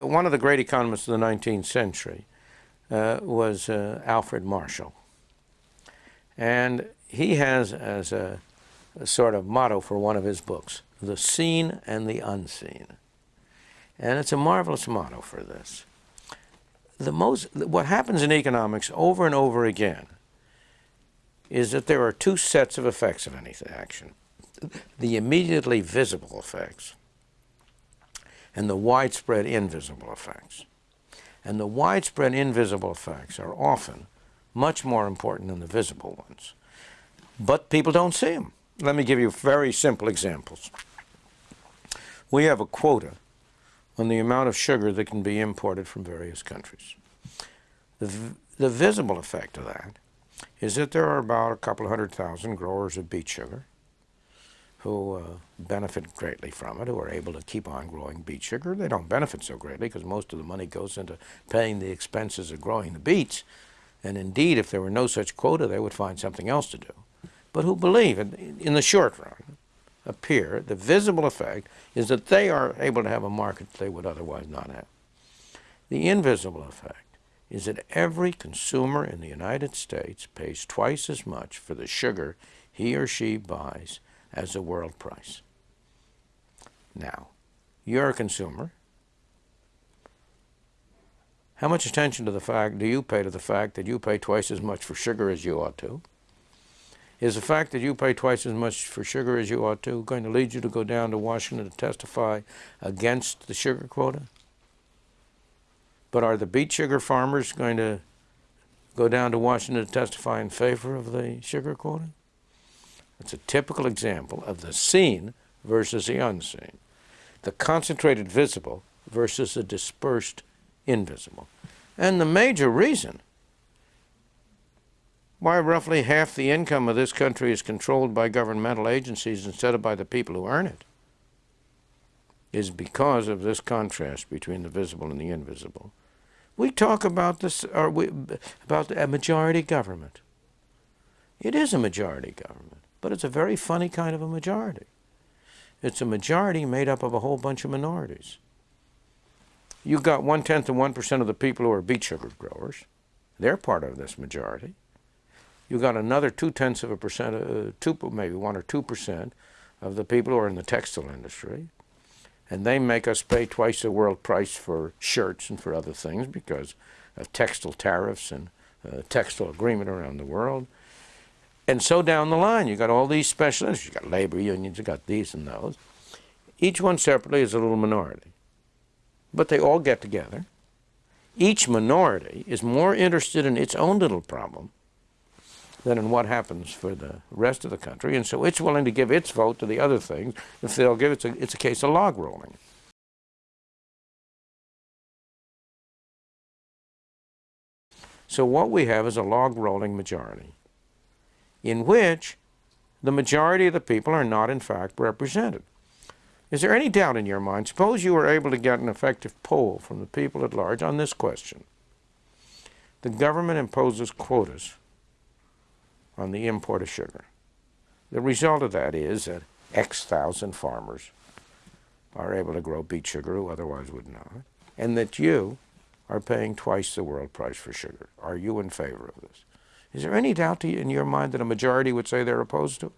One of the great economists of the 19th century uh, was uh, Alfred Marshall. And he has as a, a, sort of motto for one of his books, the seen and the unseen. And it's a marvelous motto for this. The most, what happens in economics over and over again is that there are two sets of effects of any action. The immediately visible effects and the widespread invisible effects. And the widespread invisible effects are often much more important than the visible ones. But people don't see them. Let me give you very simple examples. We have a quota on the amount of sugar that can be imported from various countries. The, the visible effect of that is that there are about a couple hundred thousand growers of beet sugar who uh, benefit greatly from it, who are able to keep on growing beet sugar. They don't benefit so greatly because most of the money goes into paying the expenses of growing the beets. And indeed, if there were no such quota, they would find something else to do. But who believe, in, in the short run, appear, the visible effect is that they are able to have a market they would otherwise not have. The invisible effect is that every consumer in the United States pays twice as much for the sugar he or she buys as the world price. Now, you're a consumer. How much attention to the fact do you pay to the fact that you pay twice as much for sugar as you ought to? Is the fact that you pay twice as much for sugar as you ought to going to lead you to go down to Washington to testify against the sugar quota? But are the beet sugar farmers going to go down to Washington to testify in favor of the sugar quota? It's a typical example of the seen versus the unseen, the concentrated visible versus the dispersed invisible. And the major reason why roughly half the income of this country is controlled by governmental agencies instead of by the people who earn it is because of this contrast between the visible and the invisible. We talk about this, or we, about a majority government. It is a majority government. But it's a very funny kind of a majority. It's a majority made up of a whole bunch of minorities. You've got one-tenth of 1% of the people who are beet sugar growers. They're part of this majority. You've got another two-tenths of a percent, uh, two, maybe 1 or 2% of the people who are in the textile industry. And they make us pay twice the world price for shirts and for other things because of textile tariffs and uh, textile agreement around the world. And so down the line, you've got all these specialists. you've got labor unions, you've got these and those. Each one separately is a little minority. But they all get together. Each minority is more interested in its own little problem than in what happens for the rest of the country. And so it's willing to give its vote to the other things if they'll give it, it's a case of log rolling. So what we have is a log rolling majority in which the majority of the people are not in fact represented. Is there any doubt in your mind? Suppose you were able to get an effective poll from the people at large on this question. The government imposes quotas on the import of sugar. The result of that is that X thousand farmers are able to grow beet sugar who otherwise would not, and that you are paying twice the world price for sugar. Are you in favor of this? Is there any doubt in your mind that a majority would say they're opposed to it?